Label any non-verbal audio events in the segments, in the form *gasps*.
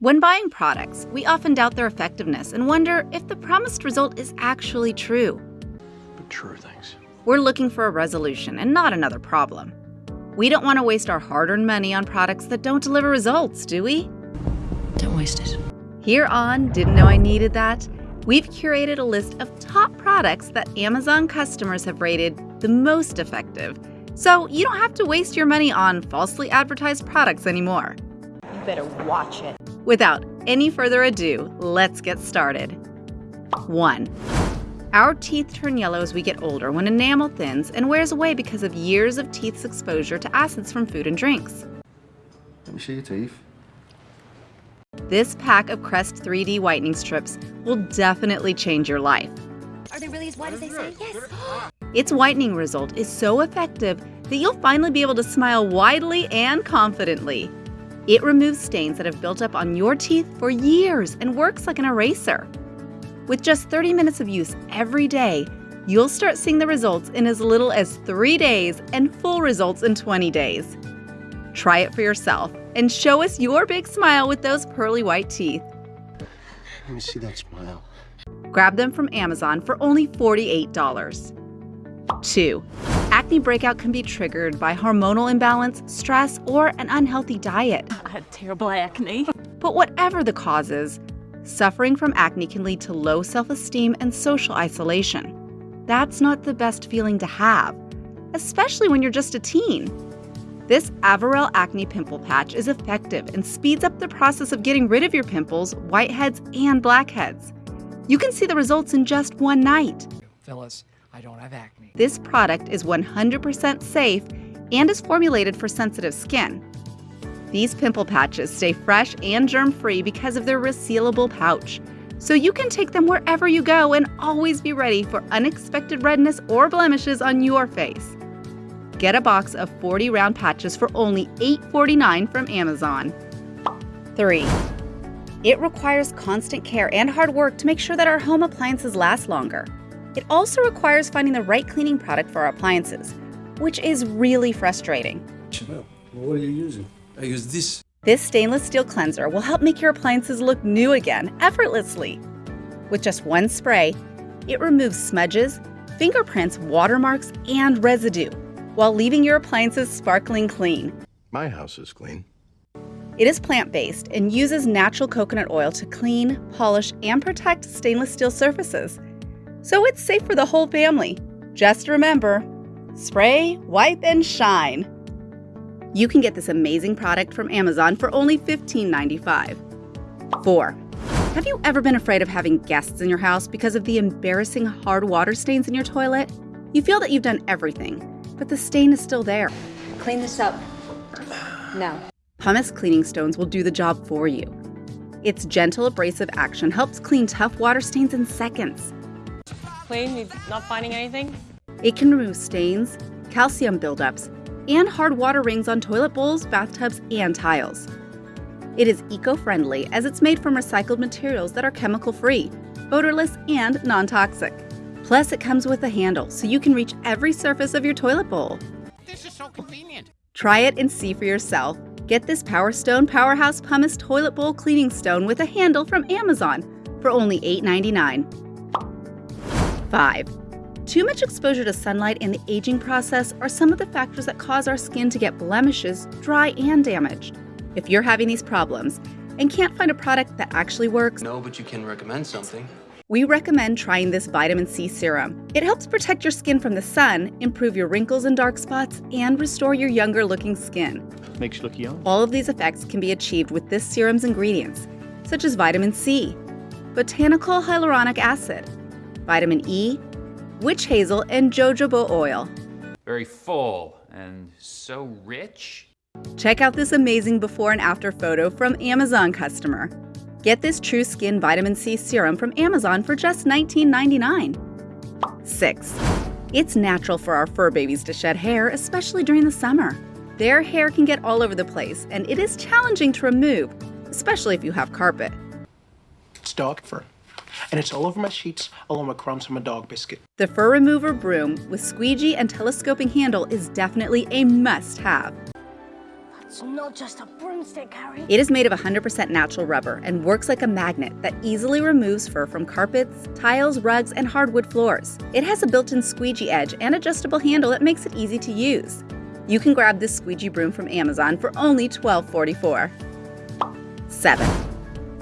When buying products, we often doubt their effectiveness and wonder if the promised result is actually true. But true things. We're looking for a resolution and not another problem. We don't want to waste our hard earned money on products that don't deliver results, do we? Don't waste it. Here on Didn't Know I Needed That, we've curated a list of top products that Amazon customers have rated the most effective. So you don't have to waste your money on falsely advertised products anymore. You better watch it. Without any further ado, let's get started. 1. Our teeth turn yellow as we get older when enamel thins and wears away because of years of teeth's exposure to acids from food and drinks. Let me see your teeth. This pack of Crest 3D whitening strips will definitely change your life. Are they really as white as they say? Yes. *gasps* Its whitening result is so effective that you'll finally be able to smile widely and confidently. It removes stains that have built up on your teeth for years and works like an eraser. With just 30 minutes of use every day, you'll start seeing the results in as little as 3 days and full results in 20 days. Try it for yourself and show us your big smile with those pearly white teeth. Let me see that smile. Grab them from Amazon for only $48. 2. Acne breakout can be triggered by hormonal imbalance, stress, or an unhealthy diet. I had terrible acne. *laughs* But whatever the causes, suffering from acne can lead to low self esteem and social isolation. That's not the best feeling to have, especially when you're just a teen. This Avarelle Acne Pimple Patch is effective and speeds up the process of getting rid of your pimples, whiteheads, and blackheads. You can see the results in just one night. Phyllis, I don't have acne. This product is 100% safe and is formulated for sensitive skin. These pimple patches stay fresh and germ free because of their resealable pouch, so you can take them wherever you go and always be ready for unexpected redness or blemishes on your face. Get a box of 40 round patches for only $8.49 from Amazon. 3. It requires constant care and hard work to make sure that our home appliances last longer. It also requires finding the right cleaning product for our appliances, which is really frustrating. Well, what are you using? I use this. This stainless steel cleanser will help make your appliances look new again effortlessly. With just one spray, it removes smudges, fingerprints, watermarks, and residue while leaving your appliances sparkling clean. My house is clean. It is plant based and uses natural coconut oil to clean, polish, and protect stainless steel surfaces. So it's safe for the whole family. Just remember spray, wipe, and shine. You can get this amazing product from Amazon for only $15.95. 4. Have you ever been afraid of having guests in your house because of the embarrassing hard water stains in your toilet? You feel that you've done everything, but the stain is still there. Clean this up. No. Pumice cleaning stones will do the job for you. Its gentle abrasive action helps clean tough water stains in seconds. Clean? You not finding anything? It can remove stains, calcium buildups, and hard water rings on toilet bowls, bathtubs, and tiles. It is eco friendly as it's made from recycled materials that are chemical free, odorless, and non toxic. Plus, it comes with a handle so you can reach every surface of your toilet bowl. This is so convenient. Try it and see for yourself. Get this Power Stone Powerhouse Pumice Toilet Bowl Cleaning Stone with a handle from Amazon for only $8.99. 5. Too much exposure to sunlight and the aging process are some of the factors that cause our skin to get blemishes, dry, and damaged. If you're having these problems and can't find a product that actually works, No, but you can recommend something. we recommend trying this vitamin C serum. It helps protect your skin from the sun, improve your wrinkles and dark spots, and restore your younger looking skin. Makes you look young. All of these effects can be achieved with this serum's ingredients, such as vitamin C, botanical hyaluronic acid, vitamin E, witch hazel, and jojoba oil. very full and so rich. Check out this amazing before and after photo from Amazon customer. Get this TruSkin Vitamin C serum from Amazon for just $19.99. 6. It's natural for our fur babies to shed hair, especially during the summer. Their hair can get all over the place, and it is challenging to remove, especially if you have carpet. It's dog fur. And it's all over my sheets, along with crumbs from a dog biscuit. The Fur Remover Broom with squeegee and telescoping handle is definitely a must have. It's not just a broomstick, Harry. It is made of 100% natural rubber and works like a magnet that easily removes fur from carpets, tiles, rugs, and hardwood floors. It has a built in squeegee edge and adjustable handle that makes it easy to use. You can grab this squeegee broom from Amazon for only $12.44. 7.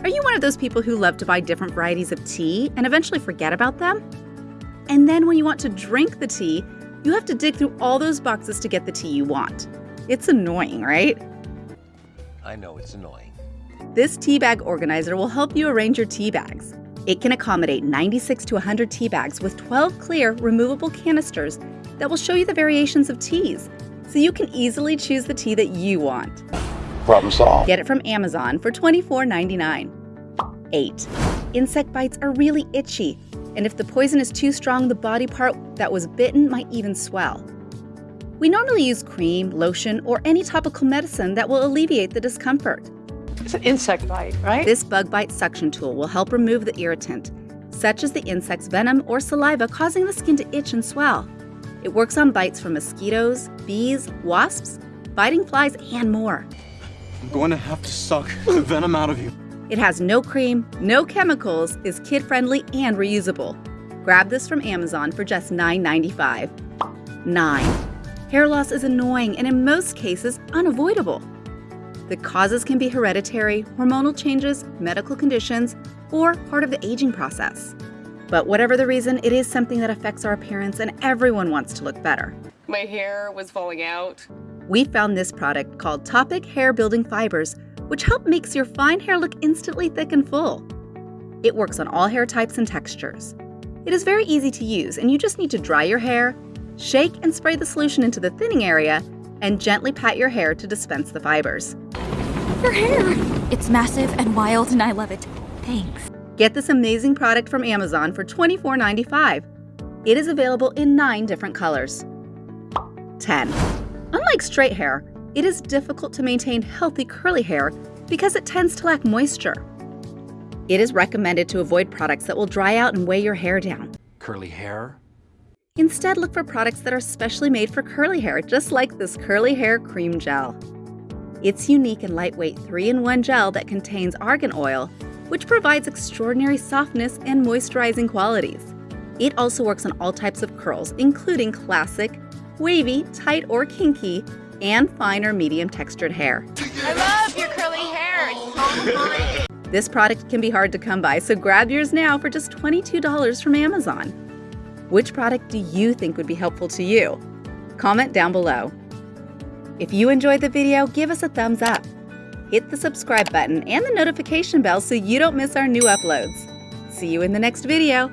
Are you one of those people who love to buy different varieties of tea and eventually forget about them? And then when you want to drink the tea, you have to dig through all those boxes to get the tea you want. It's annoying, right? I know it's annoying. This tea bag organizer will help you arrange your tea bags. It can accommodate 96 to 100 tea bags with 12 clear, removable canisters that will show you the variations of teas, so you can easily choose the tea that you want. Problem solved. Get it from Amazon for $24.99. 8. Insect bites are really itchy, and if the poison is too strong, the body part that was bitten might even swell. We normally use cream, lotion, or any topical medicine that will alleviate the discomfort. It's an insect bite, right? This bug bite suction tool will help remove the irritant, such as the insect's venom or saliva causing the skin to itch and swell. It works on bites from mosquitoes, bees, wasps, biting flies, and more. I'm going to have to suck the venom out of you. It has no cream, no chemicals, is kid friendly, and reusable. Grab this from Amazon for just $9.95. 9. Hair loss is annoying and in most cases unavoidable. The causes can be hereditary, hormonal changes, medical conditions, or part of the aging process. But whatever the reason, it is something that affects our appearance and everyone wants to look better. My hair was falling out. We found this product called Toppik Hair Building Fibers, which help makes your fine hair look instantly thick and full. It works on all hair types and textures. It is very easy to use and you just need to dry your hair, shake and spray the solution into the thinning area, and gently pat your hair to dispense the fibers. Your hair! It's massive and wild, and I love it. Thanks. Get this amazing product from Amazon for $24.95. It is available in nine different colors. 10. Unlike straight hair, it is difficult to maintain healthy curly hair because it tends to lack moisture. It is recommended to avoid products that will dry out and weigh your hair down. Curly hair? Instead, look for products that are specially made for curly hair, just like this Curly Hair Cream Gel. It's unique and lightweight 3 in 1 gel that contains argan oil, which provides extraordinary softness and moisturizing qualities. It also works on all types of curls, including classic, wavy, tight, or kinky, and fine or medium textured hair. I love your curly hair. This product can be hard to come by, so grab yours now for just $22 from Amazon. Which product do you think would be helpful to you? Comment down below. If you enjoyed the video, give us a thumbs up. Hit the subscribe button and the notification bell so you don't miss our new uploads. See you in the next video.